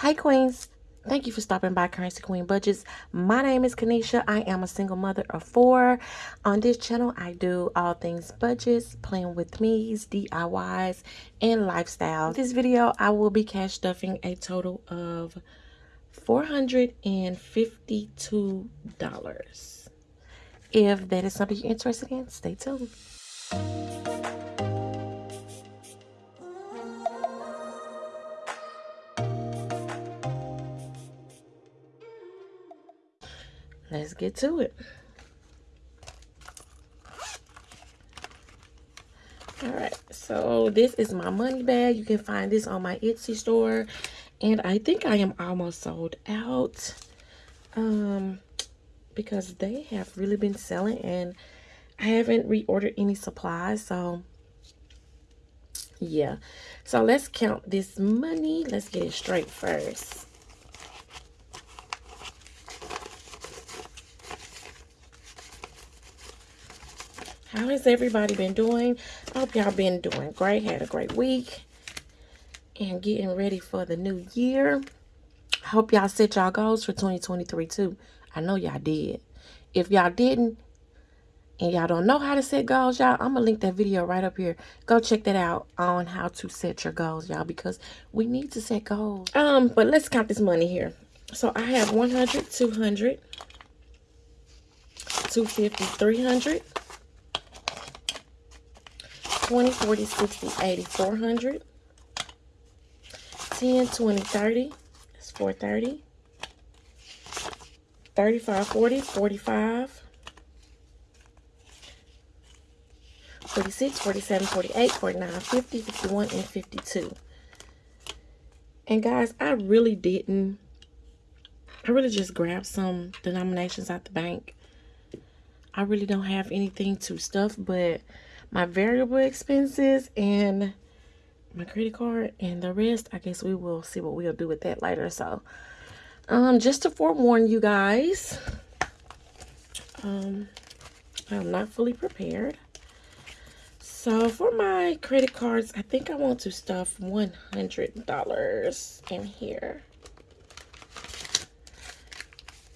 Hi, Queens. Thank you for stopping by Currency Queen Budgets. My name is Kanisha. I am a single mother of four. On this channel, I do all things budgets, playing with me's, DIYs, and lifestyle. this video, I will be cash stuffing a total of $452. If that is something you're interested in, stay tuned. Let's get to it. All right, so this is my money bag. You can find this on my Etsy store. And I think I am almost sold out. Um, because they have really been selling and I haven't reordered any supplies. So, yeah. So, let's count this money. Let's get it straight first. How has everybody been doing? I hope y'all been doing great. Had a great week. And getting ready for the new year. I hope y'all set y'all goals for 2023 too. I know y'all did. If y'all didn't, and y'all don't know how to set goals, y'all, I'm going to link that video right up here. Go check that out on how to set your goals, y'all, because we need to set goals. Um, But let's count this money here. So I have 100, 200, 250, 300, 20, 40, 60, 80, 400. 10, 20, 30. That's 430. 35, 40, 45. 46, 47, 48, 49, 50, 51, and 52. And guys, I really didn't, I really just grabbed some denominations out the bank. I really don't have anything to stuff, but my variable expenses and my credit card and the rest i guess we will see what we'll do with that later. So um just to forewarn you guys um i'm not fully prepared. So for my credit cards i think i want to stuff 100 dollars in here.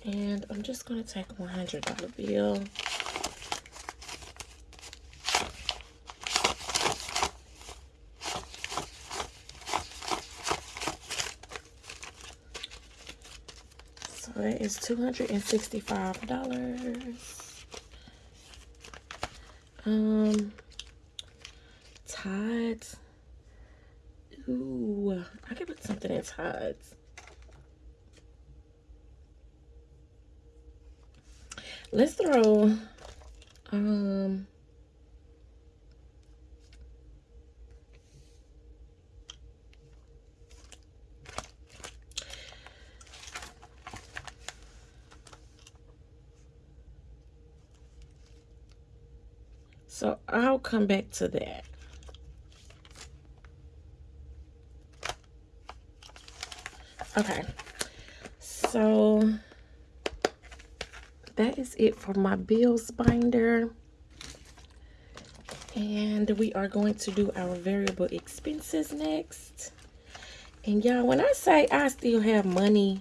And i'm just going to take a 100 dollar bill that is $265. Um, Tithes. Ooh, I could put something in Tithes. Let's throw, um, So I'll come back to that. Okay. So that is it for my bills binder. And we are going to do our variable expenses next. And y'all, when I say I still have money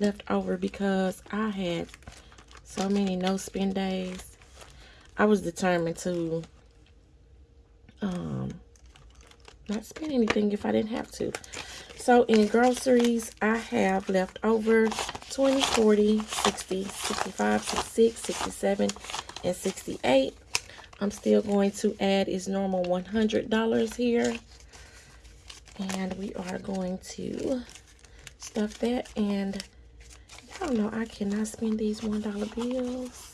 left over because I had so many no spend days I was determined to um, not spend anything if I didn't have to. So in groceries, I have left over 20, 40, 60, 65, 66, 67, and 68. I'm still going to add is normal $100 here. And we are going to stuff that. And y'all know I cannot spend these $1 bills.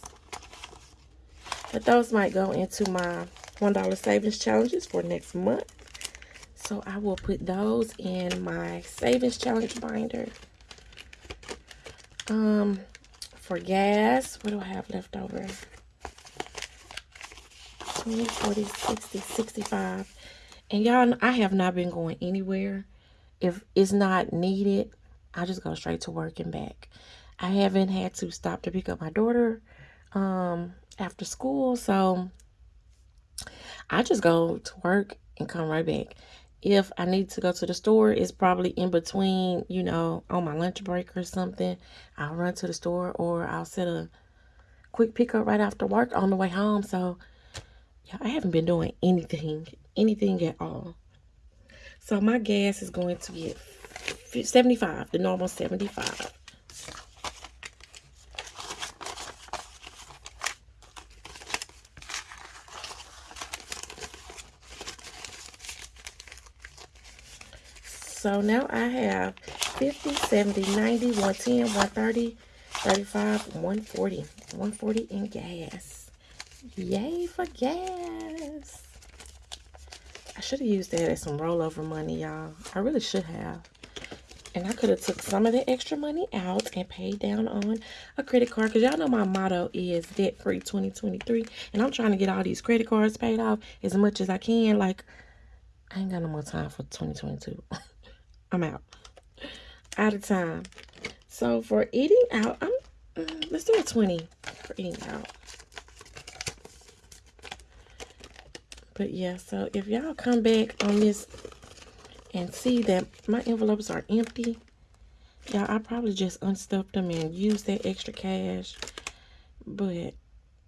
But those might go into my $1 savings challenges for next month. So I will put those in my savings challenge binder. Um, for gas, what do I have left over? 20, 40, 60, 65. And y'all, I have not been going anywhere. If it's not needed, I just go straight to work and back. I haven't had to stop to pick up my daughter. Um, after school. So I just go to work and come right back. if I need to go to the store, it's probably in between, you know, on my lunch break or something. I'll run to the store or I'll set a quick pickup right after work on the way home. So, yeah, I haven't been doing anything, anything at all. So my gas is going to get 75, the normal 75. So now I have 50, 70, 90, 110, 130, 35, 140. 140 in gas. Yay for gas. I should have used that as some rollover money, y'all. I really should have. And I could have took some of the extra money out and paid down on a credit card. Because y'all know my motto is debt-free 2023. And I'm trying to get all these credit cards paid off as much as I can. Like, I ain't got no more time for 2022. I'm out. Out of time. So for eating out, I'm mm, let's do a 20 for eating out. But yeah, so if y'all come back on this and see that my envelopes are empty, y'all, I probably just unstuffed them and used that extra cash. But,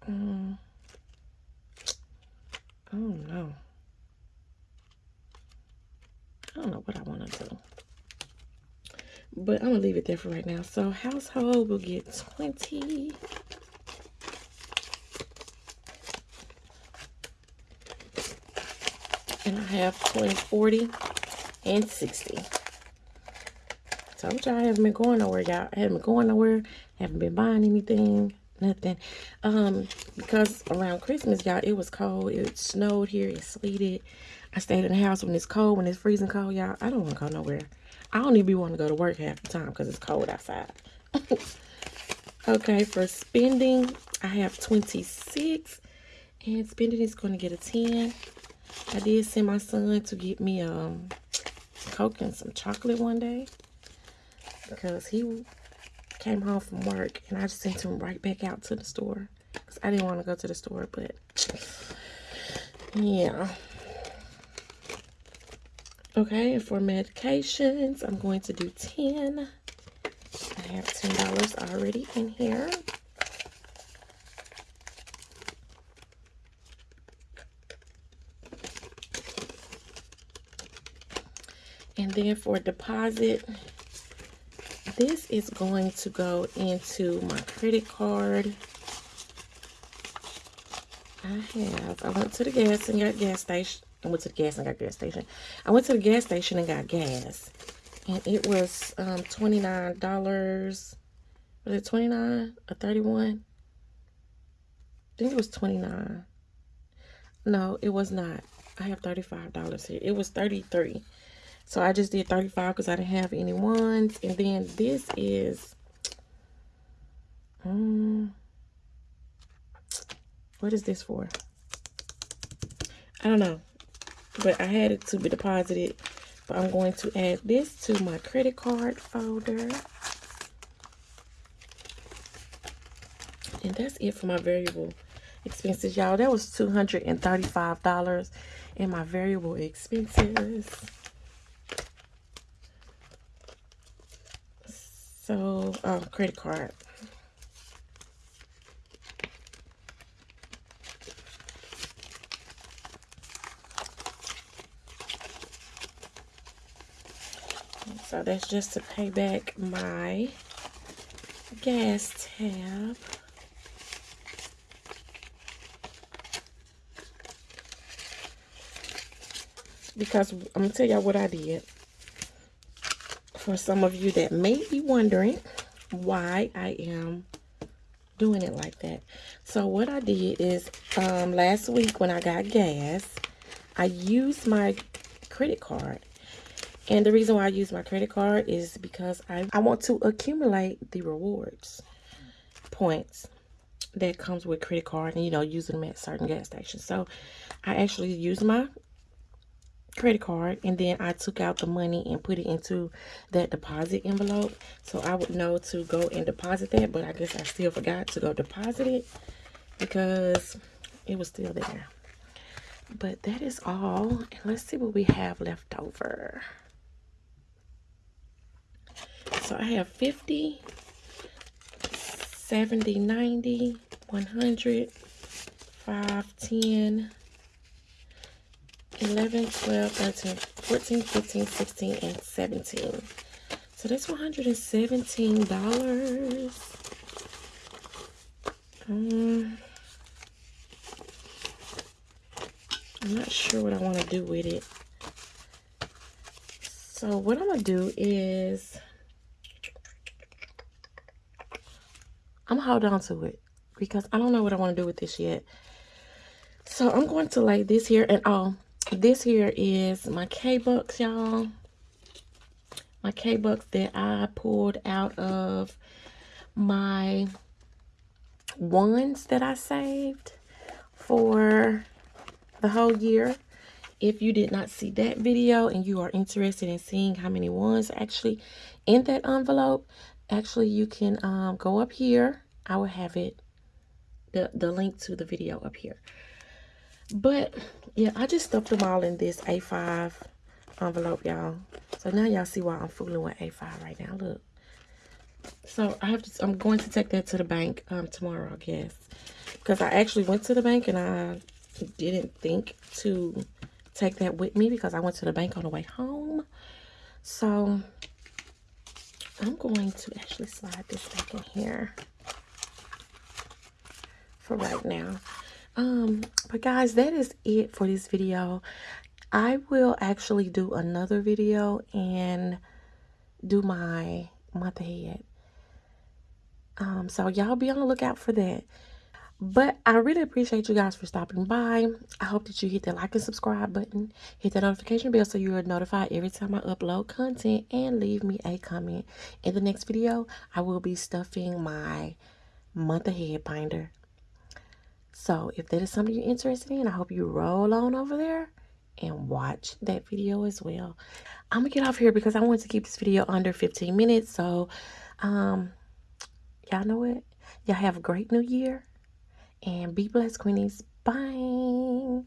um, I don't know. I don't know what I want to do. But I'm to leave it there for right now. So household will get 20. And I have 20, 40, and 60. Told y'all I haven't been going nowhere, y'all. I haven't been going nowhere. Haven't been buying anything. Nothing. Um, because around Christmas, y'all, it was cold. It snowed here. It sleeted. I stayed in the house when it's cold, when it's freezing cold, y'all. I don't want to go nowhere. I don't even want to go to work half the time because it's cold outside. okay, for spending, I have 26. And spending is going to get a 10. I did send my son to get me um Coke and some chocolate one day. Because he came home from work and I just sent him right back out to the store. Because I didn't want to go to the store, but yeah. Okay, and for medications, I'm going to do 10. I have $10 already in here. And then for deposit, this is going to go into my credit card. I have, I went to the gas and got gas station I went to the gas and got gas station. I went to the gas station and got gas. And it was um, $29. Was it 29 or 31 I think it was 29 No, it was not. I have $35 here. It was 33 So I just did 35 because I didn't have any ones. And then this is... Um, what is this for? I don't know but I had it to be deposited. But I'm going to add this to my credit card folder. And that's it for my variable expenses, y'all. That was $235 in my variable expenses. So, um, credit card. So that's just to pay back my gas tab. Because I'm going to tell y'all what I did. For some of you that may be wondering why I am doing it like that. So what I did is um, last week when I got gas, I used my credit card and the reason why I use my credit card is because I, I want to accumulate the rewards points that comes with credit card and, you know, using them at certain gas stations. So I actually used my credit card and then I took out the money and put it into that deposit envelope. So I would know to go and deposit that, but I guess I still forgot to go deposit it because it was still there. But that is all. And let's see what we have left over. So I have 50, 70, 90, 100, 5, 10, 11, 12, 13, 14, 15, 16, and 17. So that's $117. Um, I'm not sure what I want to do with it. So what I'm going to do is I'm hold on to it because I don't know what I want to do with this yet. So I'm going to lay this here and oh, this here is my K-Bucks, y'all. My K-Bucks that I pulled out of my ones that I saved for the whole year. If you did not see that video and you are interested in seeing how many ones actually in that envelope, actually you can um, go up here. I will have it, the, the link to the video up here. But yeah, I just stuffed them all in this A5 envelope, y'all. So now y'all see why I'm fooling with A5 right now. Look. So I have to, I'm going to take that to the bank um, tomorrow, I guess. Because I actually went to the bank and I didn't think to take that with me because I went to the bank on the way home. So I'm going to actually slide this back in here for right now. Um, but guys, that is it for this video. I will actually do another video and do my month ahead. Um, so y'all be on the lookout for that. But I really appreciate you guys for stopping by. I hope that you hit that like and subscribe button. Hit that notification bell so you are notified every time I upload content. And leave me a comment. In the next video, I will be stuffing my month ahead binder. So if that is something you're interested in, I hope you roll on over there and watch that video as well. I'm to get off here because I want to keep this video under 15 minutes. So, um, y'all know it. Y'all have a great new year. And be blessed, Queenies. Bye.